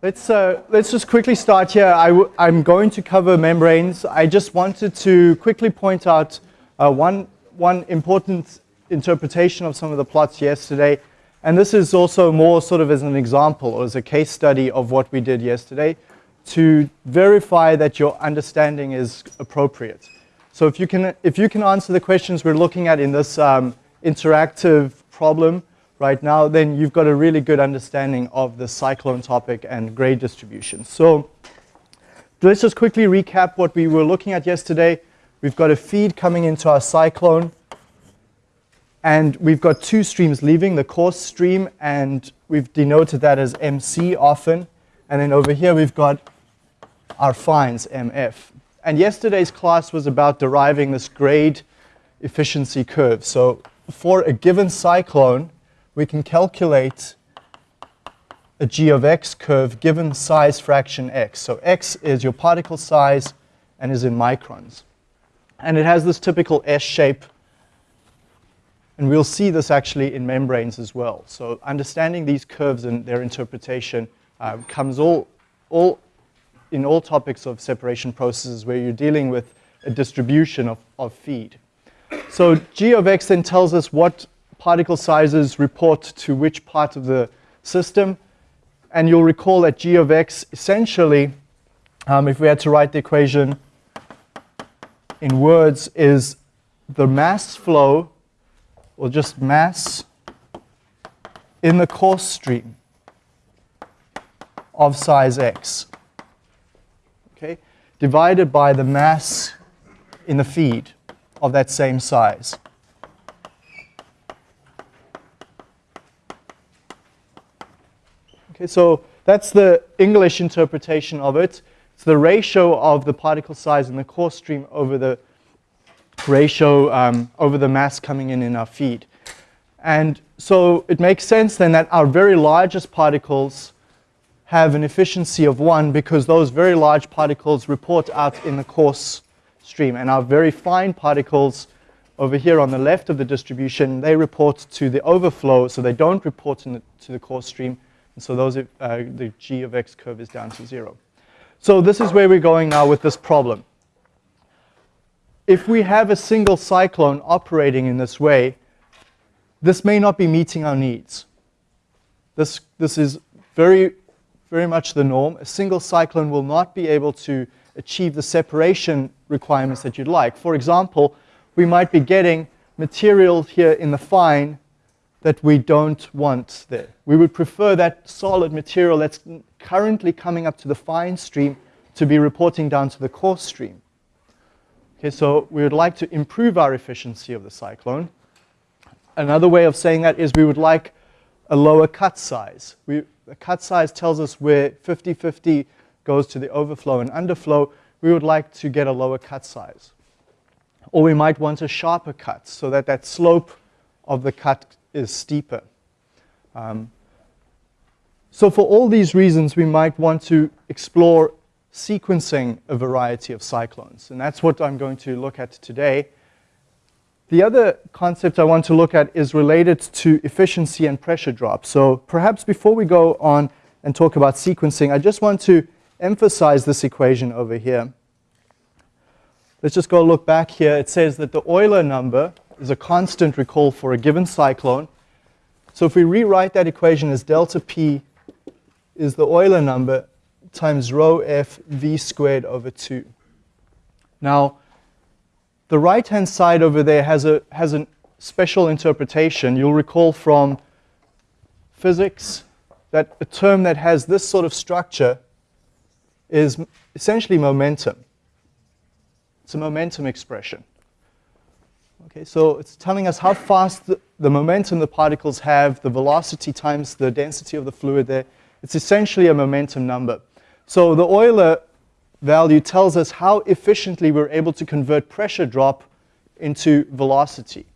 Let's, uh, let's just quickly start here. i w I'm going to cover membranes. I just wanted to quickly point out uh, one, one important interpretation of some of the plots yesterday. And this is also more sort of as an example or as a case study of what we did yesterday to verify that your understanding is appropriate. So if you can, if you can answer the questions we're looking at in this um, interactive problem, right now, then you've got a really good understanding of the cyclone topic and grade distribution. So let's just quickly recap what we were looking at yesterday. We've got a feed coming into our cyclone. And we've got two streams leaving, the coarse stream, and we've denoted that as MC often. And then over here we've got our fines, MF. And yesterday's class was about deriving this grade efficiency curve. So for a given cyclone, we can calculate a g of x curve given size fraction x. So x is your particle size and is in microns. And it has this typical S shape. And we'll see this actually in membranes as well. So understanding these curves and their interpretation uh, comes all, all in all topics of separation processes where you're dealing with a distribution of, of feed. So g of x then tells us what particle sizes report to which part of the system. And you'll recall that g of x essentially, um, if we had to write the equation in words, is the mass flow, or just mass, in the coarse stream of size x, okay, divided by the mass in the feed of that same size. Okay, so that's the English interpretation of it. It's the ratio of the particle size in the coarse stream over the ratio um, over the mass coming in in our feed. And so it makes sense then that our very largest particles have an efficiency of 1 because those very large particles report out in the coarse stream. And our very fine particles over here on the left of the distribution, they report to the overflow, so they don't report the, to the coarse stream. And so those, uh, the g of x curve is down to 0. So this is where we're going now with this problem. If we have a single cyclone operating in this way, this may not be meeting our needs. This, this is very, very much the norm. A single cyclone will not be able to achieve the separation requirements that you'd like. For example, we might be getting material here in the fine that we don't want there. We would prefer that solid material that's currently coming up to the fine stream to be reporting down to the coarse stream. Okay, so we would like to improve our efficiency of the cyclone. Another way of saying that is we would like a lower cut size. We, the cut size tells us where 50-50 goes to the overflow and underflow. We would like to get a lower cut size. Or we might want a sharper cut so that that slope of the cut is steeper. Um, so for all these reasons, we might want to explore sequencing a variety of cyclones. And that's what I'm going to look at today. The other concept I want to look at is related to efficiency and pressure drop. So perhaps before we go on and talk about sequencing, I just want to emphasize this equation over here. Let's just go look back here. It says that the Euler number is a constant, recall, for a given cyclone. So if we rewrite that equation as delta P is the Euler number times rho f v squared over 2. Now, the right-hand side over there has a, has a special interpretation. You'll recall from physics that a term that has this sort of structure is essentially momentum. It's a momentum expression. Okay, so it's telling us how fast the, the, momentum the particles have, the velocity times the density of the fluid there. It's essentially a momentum number. So the Euler value tells us how efficiently we're able to convert pressure drop into velocity.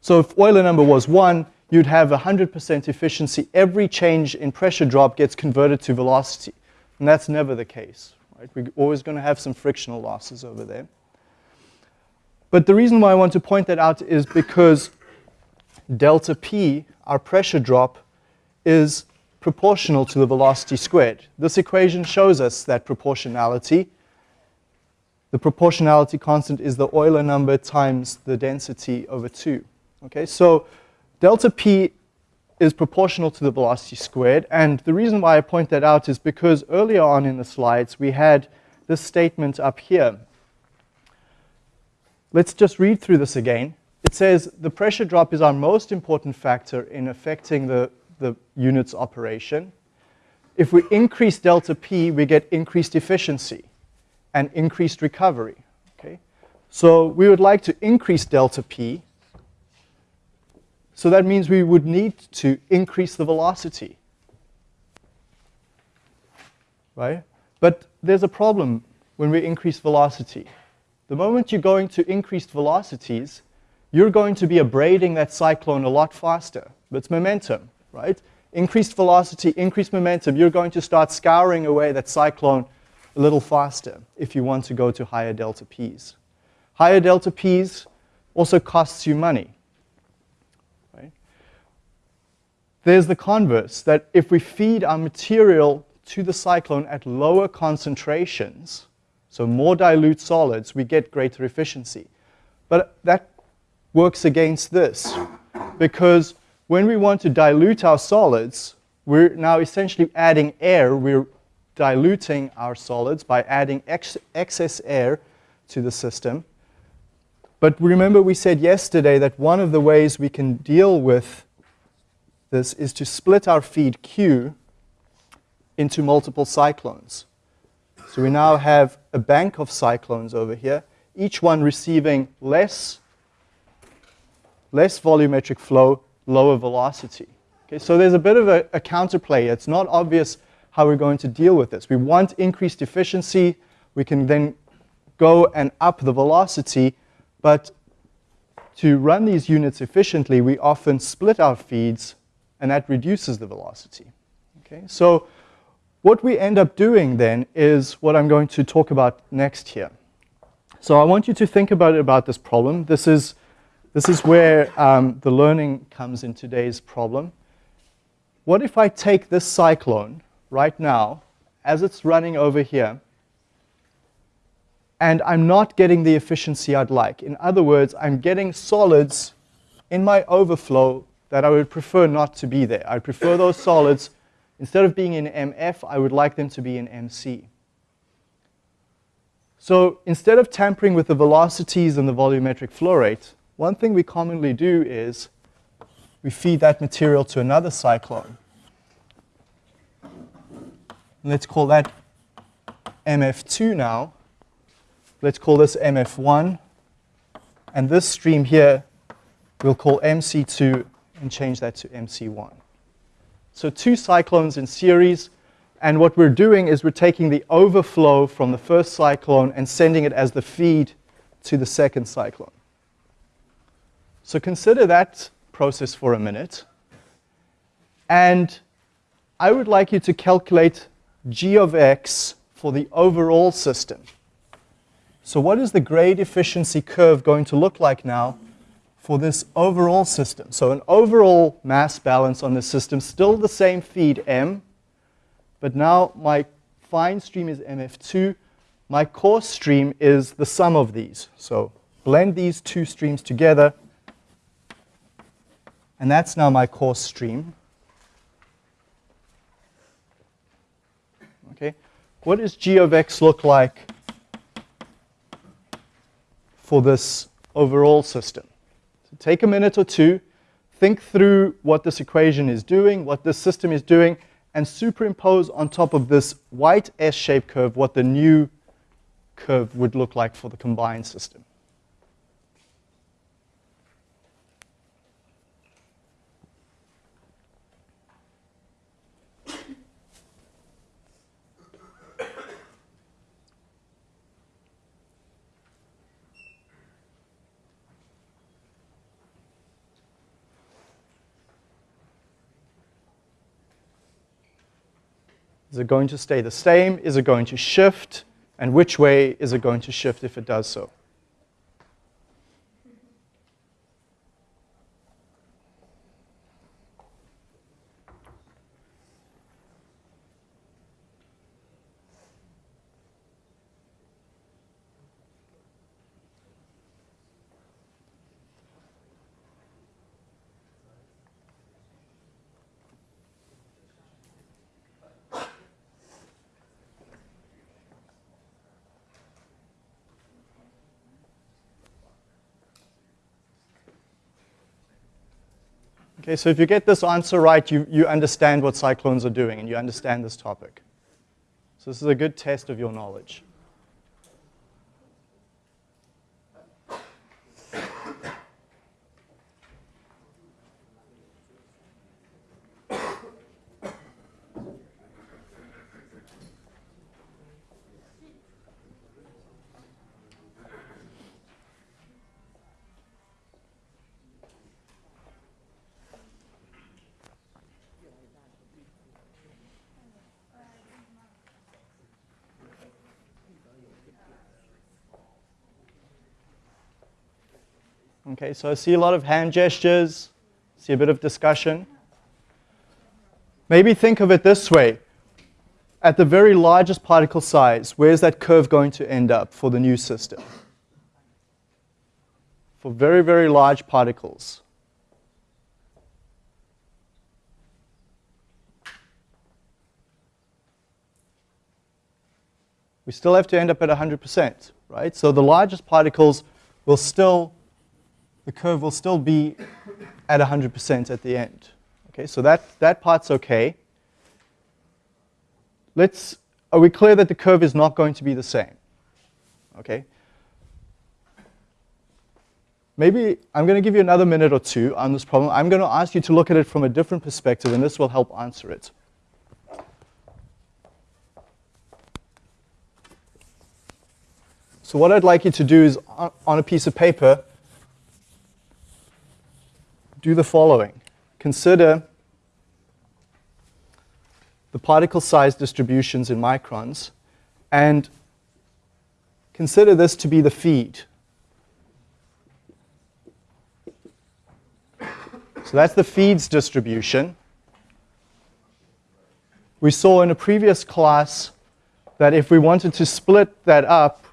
So if Euler number was 1, you'd have 100% efficiency. Every change in pressure drop gets converted to velocity. And that's never the case. Right? We're always going to have some frictional losses over there. But the reason why I want to point that out is because delta P, our pressure drop, is proportional to the velocity squared. This equation shows us that proportionality. The proportionality constant is the Euler number times the density over 2. Okay, so delta P is proportional to the velocity squared. And the reason why I point that out is because earlier on in the slides, we had this statement up here. Let's just read through this again. It says the pressure drop is our most important factor in affecting the, the unit's operation. If we increase delta P, we get increased efficiency and increased recovery. Okay? So we would like to increase delta P so that means we would need to increase the velocity. Right? But there's a problem when we increase velocity. The moment you're going to increased velocities, you're going to be abrading that cyclone a lot faster. That's momentum, right? Increased velocity, increased momentum, you're going to start scouring away that cyclone a little faster if you want to go to higher delta Ps. Higher delta Ps also costs you money. There's the converse, that if we feed our material to the cyclone at lower concentrations, so more dilute solids, we get greater efficiency. But that works against this, because when we want to dilute our solids, we're now essentially adding air. We're diluting our solids by adding ex excess air to the system. But remember we said yesterday that one of the ways we can deal with this is to split our feed Q into multiple cyclones. So we now have a bank of cyclones over here, each one receiving less, less volumetric flow, lower velocity. Okay, so there's a bit of a, a counterplay. It's not obvious how we're going to deal with this. We want increased efficiency. We can then go and up the velocity, but to run these units efficiently, we often split our feeds and that reduces the velocity. Okay? So what we end up doing then is what I'm going to talk about next here. So I want you to think about about this problem. This is, this is where um, the learning comes in today's problem. What if I take this cyclone right now, as it's running over here, and I'm not getting the efficiency I'd like. In other words, I'm getting solids in my overflow that I would prefer not to be there. I prefer those solids, instead of being in MF, I would like them to be in MC. So instead of tampering with the velocities and the volumetric flow rate, one thing we commonly do is we feed that material to another cyclone. Let's call that MF2 now. Let's call this MF1. And this stream here we'll call MC2 and change that to MC1. So two cyclones in series, and what we're doing is we're taking the overflow from the first cyclone and sending it as the feed to the second cyclone. So consider that process for a minute. And I would like you to calculate g of x for the overall system. So what is the grade efficiency curve going to look like now for this overall system. So an overall mass balance on the system, still the same feed M, but now my fine stream is MF2. My coarse stream is the sum of these. So blend these two streams together, and that's now my coarse stream. Okay, what does g of x look like for this overall system? Take a minute or two, think through what this equation is doing, what this system is doing, and superimpose on top of this white S-shaped curve what the new curve would look like for the combined system. Is it going to stay the same? Is it going to shift? And which way is it going to shift if it does so? Okay, so if you get this answer right, you, you understand what cyclones are doing and you understand this topic. So this is a good test of your knowledge. Okay, so I see a lot of hand gestures, see a bit of discussion. Maybe think of it this way. At the very largest particle size, where's that curve going to end up for the new system? For very, very large particles. We still have to end up at 100%, right? So the largest particles will still the curve will still be at 100% at the end. Okay, so that, that part's okay. Let's, are we clear that the curve is not going to be the same? Okay. Maybe I'm going to give you another minute or two on this problem. I'm going to ask you to look at it from a different perspective, and this will help answer it. So what I'd like you to do is, on a piece of paper, do the following. Consider the particle size distributions in microns and consider this to be the feed. So that's the feeds distribution. We saw in a previous class that if we wanted to split that up,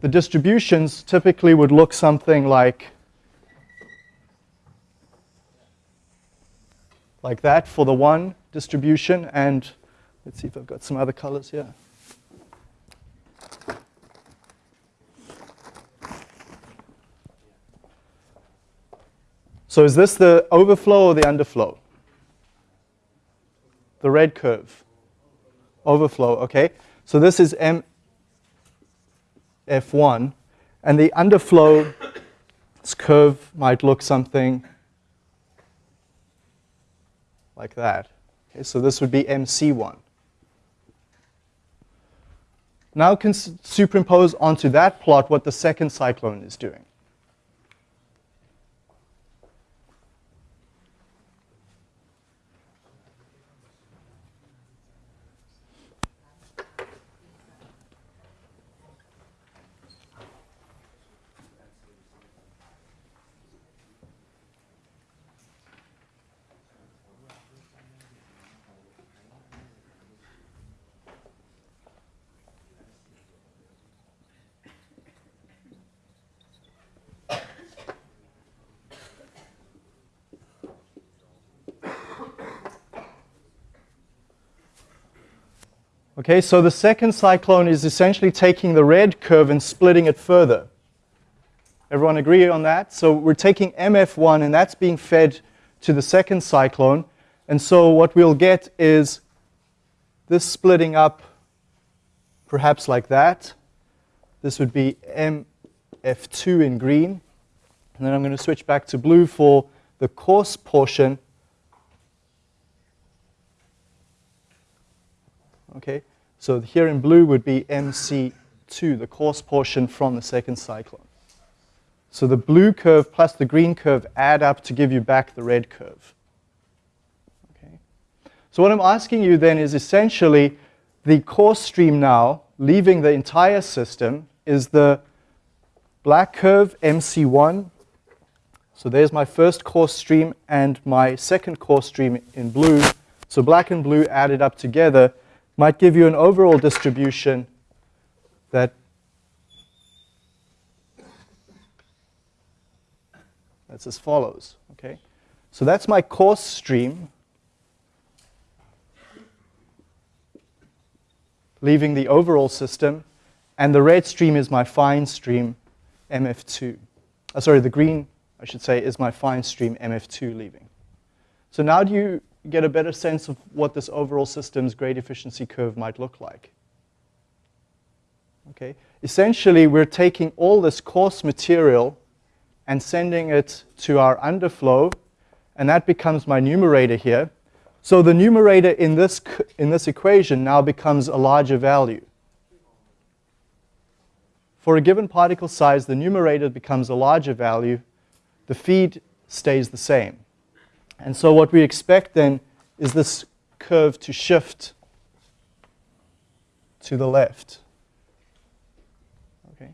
the distributions typically would look something like like that for the one distribution. And let's see if I've got some other colors here. So is this the overflow or the underflow? The red curve. Overflow, okay. So this is MF1. And the underflow curve might look something like that. Okay, so this would be MC1. Now can superimpose onto that plot what the second cyclone is doing. Okay, so the second cyclone is essentially taking the red curve and splitting it further. Everyone agree on that? So we're taking MF1 and that's being fed to the second cyclone. And so what we'll get is this splitting up perhaps like that. This would be MF2 in green. And then I'm going to switch back to blue for the coarse portion Okay, so here in blue would be MC2, the coarse portion from the second cyclone. So the blue curve plus the green curve add up to give you back the red curve. Okay. So what I'm asking you then is essentially the coarse stream now, leaving the entire system, is the black curve MC1. So there's my first coarse stream and my second coarse stream in blue. So black and blue added up together might give you an overall distribution that that's as follows. Okay, so that's my coarse stream, leaving the overall system, and the red stream is my fine stream, MF2. Uh, sorry, the green, I should say, is my fine stream, MF2 leaving. So now do you get a better sense of what this overall system's grade efficiency curve might look like? Okay. Essentially, we're taking all this coarse material and sending it to our underflow, and that becomes my numerator here. So the numerator in this, in this equation now becomes a larger value. For a given particle size, the numerator becomes a larger value. The feed stays the same. And so what we expect then is this curve to shift to the left. Okay.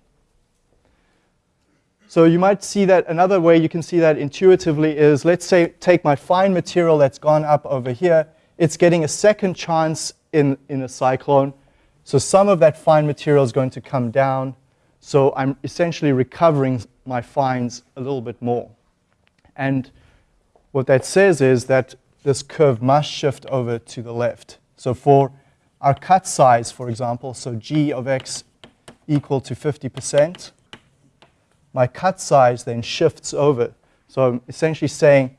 So you might see that another way you can see that intuitively is, let's say, take my fine material that's gone up over here. It's getting a second chance in, in a cyclone. So some of that fine material is going to come down. So I'm essentially recovering my fines a little bit more. And what that says is that this curve must shift over to the left. So for our cut size, for example, so g of x equal to 50%, my cut size then shifts over. So I'm essentially saying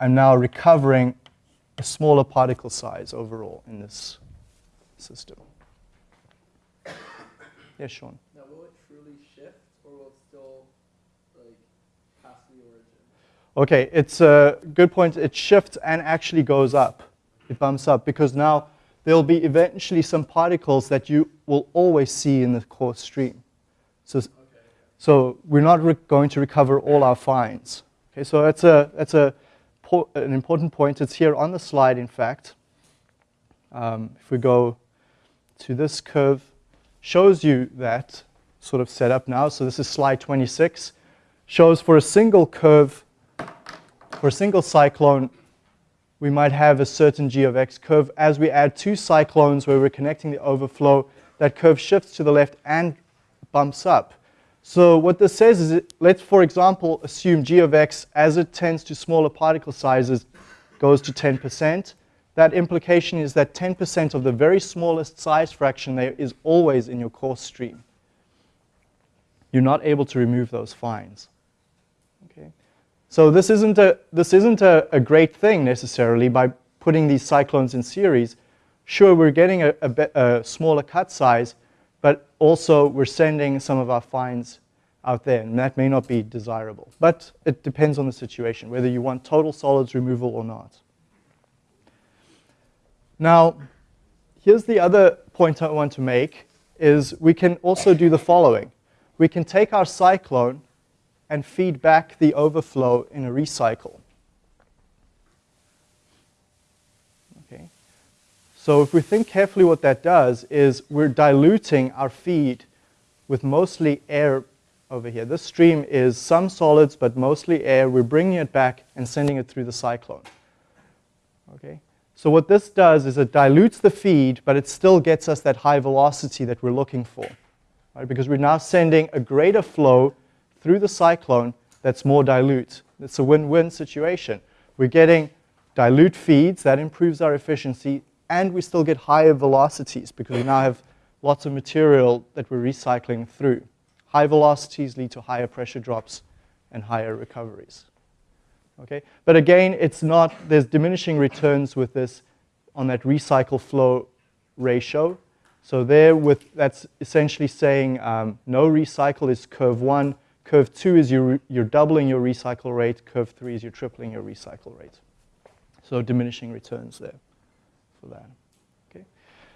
I'm now recovering a smaller particle size overall in this system. Yes, Sean. Okay, it's a good point. It shifts and actually goes up. It bumps up because now there'll be eventually some particles that you will always see in the coarse stream. So, okay. so we're not going to recover all our fines. Okay, so that's a that's a an important point. It's here on the slide, in fact. Um, if we go to this curve, shows you that sort of setup now. So this is slide 26. Shows for a single curve for a single cyclone, we might have a certain g of x curve. As we add two cyclones where we're connecting the overflow, that curve shifts to the left and bumps up. So what this says is, it, let's, for example, assume g of x, as it tends to smaller particle sizes, goes to 10%. That implication is that 10% of the very smallest size fraction there is always in your coarse stream. You're not able to remove those fines. So this isn't a, this isn't a, a great thing necessarily by putting these cyclones in series. Sure, we're getting a, a, a smaller cut size, but also we're sending some of our fines out there, and that may not be desirable. But it depends on the situation, whether you want total solids removal or not. Now, here's the other point I want to make, is we can also do the following. We can take our cyclone and feed back the overflow in a recycle. Okay. So if we think carefully what that does is we're diluting our feed with mostly air over here. This stream is some solids, but mostly air. We're bringing it back and sending it through the cyclone. Okay. So what this does is it dilutes the feed, but it still gets us that high velocity that we're looking for. Right? Because we're now sending a greater flow through the cyclone that's more dilute. It's a win-win situation. We're getting dilute feeds, that improves our efficiency, and we still get higher velocities because we now have lots of material that we're recycling through. High velocities lead to higher pressure drops and higher recoveries. Okay? But again, it's not, there's diminishing returns with this on that recycle flow ratio. So there with, that's essentially saying um, no recycle is curve one, Curve 2 is you're, you're doubling your recycle rate. Curve 3 is you're tripling your recycle rate. So diminishing returns there for that. Okay.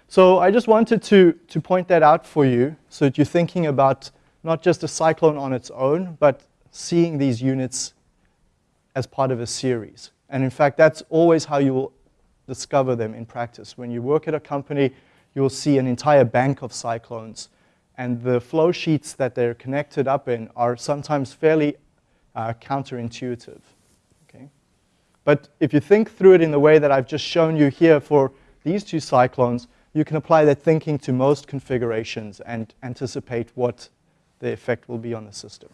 So I just wanted to, to point that out for you so that you're thinking about not just a cyclone on its own, but seeing these units as part of a series. And in fact, that's always how you will discover them in practice. When you work at a company, you'll see an entire bank of cyclones and the flow sheets that they're connected up in are sometimes fairly uh, counterintuitive. Okay? But if you think through it in the way that I've just shown you here for these two cyclones, you can apply that thinking to most configurations and anticipate what the effect will be on the system.